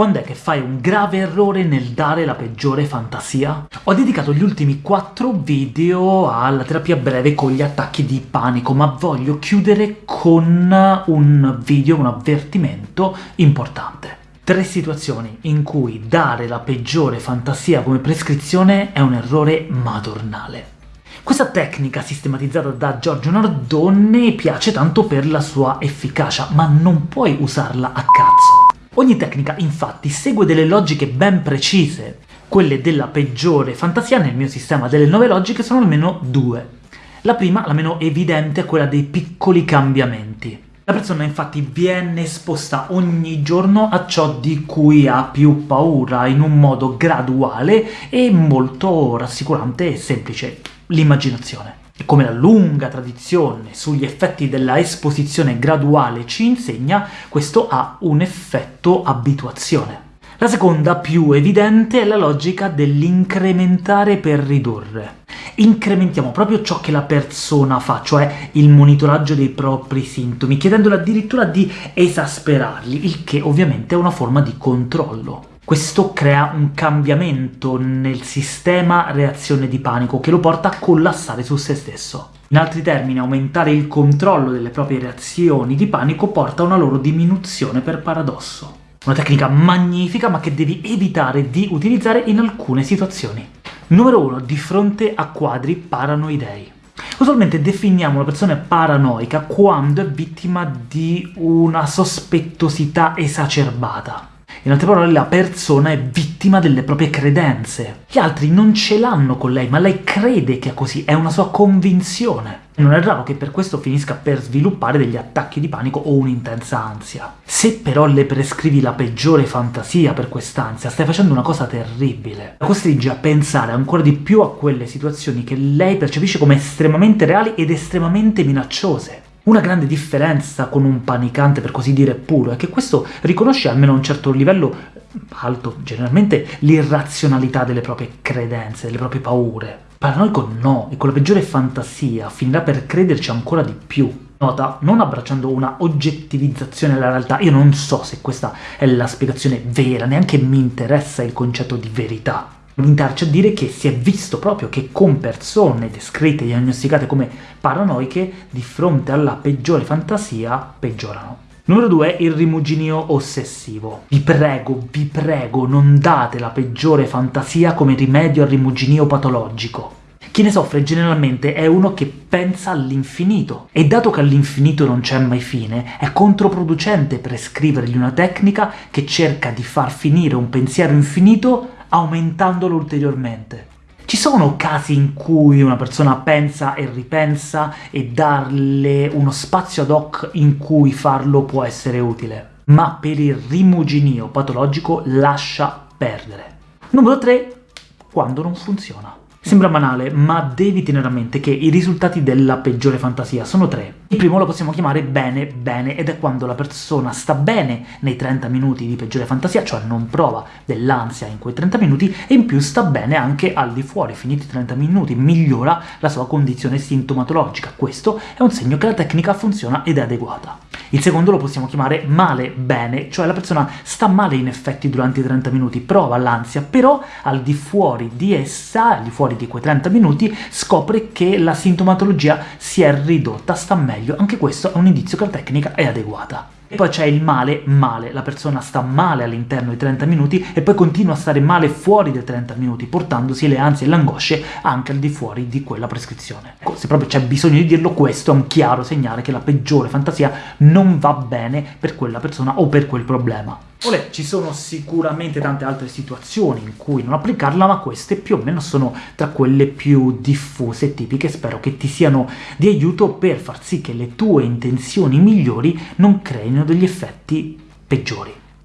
Quando è che fai un grave errore nel dare la peggiore fantasia? Ho dedicato gli ultimi 4 video alla terapia breve con gli attacchi di panico, ma voglio chiudere con un video, un avvertimento importante. Tre situazioni in cui dare la peggiore fantasia come prescrizione è un errore madornale. Questa tecnica sistematizzata da Giorgio Nardone piace tanto per la sua efficacia, ma non puoi usarla a cazzo. Ogni tecnica, infatti, segue delle logiche ben precise. Quelle della peggiore fantasia nel mio sistema delle nove logiche sono almeno due. La prima, la meno evidente, è quella dei piccoli cambiamenti. La persona infatti viene esposta ogni giorno a ciò di cui ha più paura, in un modo graduale e molto rassicurante e semplice, l'immaginazione. Come la lunga tradizione sugli effetti della esposizione graduale ci insegna, questo ha un effetto abituazione. La seconda, più evidente, è la logica dell'incrementare per ridurre. Incrementiamo proprio ciò che la persona fa, cioè il monitoraggio dei propri sintomi, chiedendole addirittura di esasperarli, il che ovviamente è una forma di controllo. Questo crea un cambiamento nel sistema reazione di panico, che lo porta a collassare su se stesso. In altri termini, aumentare il controllo delle proprie reazioni di panico porta a una loro diminuzione per paradosso. Una tecnica magnifica, ma che devi evitare di utilizzare in alcune situazioni. Numero 1. Di fronte a quadri paranoidei. Usualmente definiamo una persona paranoica quando è vittima di una sospettosità esacerbata. In altre parole, la persona è vittima delle proprie credenze. Gli altri non ce l'hanno con lei, ma lei crede che è così, è una sua convinzione. Non è raro che per questo finisca per sviluppare degli attacchi di panico o un'intensa ansia. Se però le prescrivi la peggiore fantasia per quest'ansia, stai facendo una cosa terribile. La costringe a pensare ancora di più a quelle situazioni che lei percepisce come estremamente reali ed estremamente minacciose. Una grande differenza con un panicante, per così dire, puro, è che questo riconosce almeno a un certo livello alto, generalmente, l'irrazionalità delle proprie credenze, delle proprie paure. Paranoico no, e con la peggiore fantasia finirà per crederci ancora di più. Nota, non abbracciando una oggettivizzazione della realtà, io non so se questa è la spiegazione vera, neanche mi interessa il concetto di verità limitarci a dire che si è visto proprio che con persone descritte e diagnosticate come paranoiche, di fronte alla peggiore fantasia, peggiorano. Numero 2. Il rimuginio ossessivo. Vi prego, vi prego, non date la peggiore fantasia come rimedio al rimuginio patologico. Chi ne soffre generalmente è uno che pensa all'infinito, e dato che all'infinito non c'è mai fine, è controproducente prescrivergli una tecnica che cerca di far finire un pensiero infinito aumentandolo ulteriormente. Ci sono casi in cui una persona pensa e ripensa e darle uno spazio ad hoc in cui farlo può essere utile, ma per il rimuginio patologico lascia perdere. Numero 3. Quando non funziona. Sembra banale, ma devi tenere a mente che i risultati della peggiore fantasia sono tre. Il primo lo possiamo chiamare bene bene, ed è quando la persona sta bene nei 30 minuti di peggiore fantasia, cioè non prova dell'ansia in quei 30 minuti, e in più sta bene anche al di fuori, finiti i 30 minuti, migliora la sua condizione sintomatologica. Questo è un segno che la tecnica funziona ed è adeguata. Il secondo lo possiamo chiamare male bene, cioè la persona sta male in effetti durante i 30 minuti, prova l'ansia, però al di fuori di essa, al di fuori di quei 30 minuti, scopre che la sintomatologia si è ridotta, sta meglio. Anche questo è un indizio che la tecnica è adeguata. E poi c'è il male male, la persona sta male all'interno dei 30 minuti e poi continua a stare male fuori dai 30 minuti, portandosi le ansie e le angosce anche al di fuori di quella prescrizione. Ecco, se proprio c'è bisogno di dirlo, questo è un chiaro segnale che la peggiore fantasia non va bene per quella persona o per quel problema. Olè, ci sono sicuramente tante altre situazioni in cui non applicarla, ma queste più o meno sono tra quelle più diffuse e tipiche, spero che ti siano di aiuto per far sì che le tue intenzioni migliori non creino degli effetti peggiori.